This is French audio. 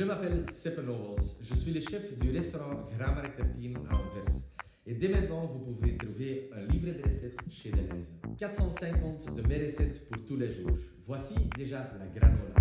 Je m'appelle Sepp je suis le chef du restaurant Grammar Tertin à Anvers. Et dès maintenant, vous pouvez trouver un livre de recettes chez Deleuze. 450 de mes recettes pour tous les jours. Voici déjà la granola.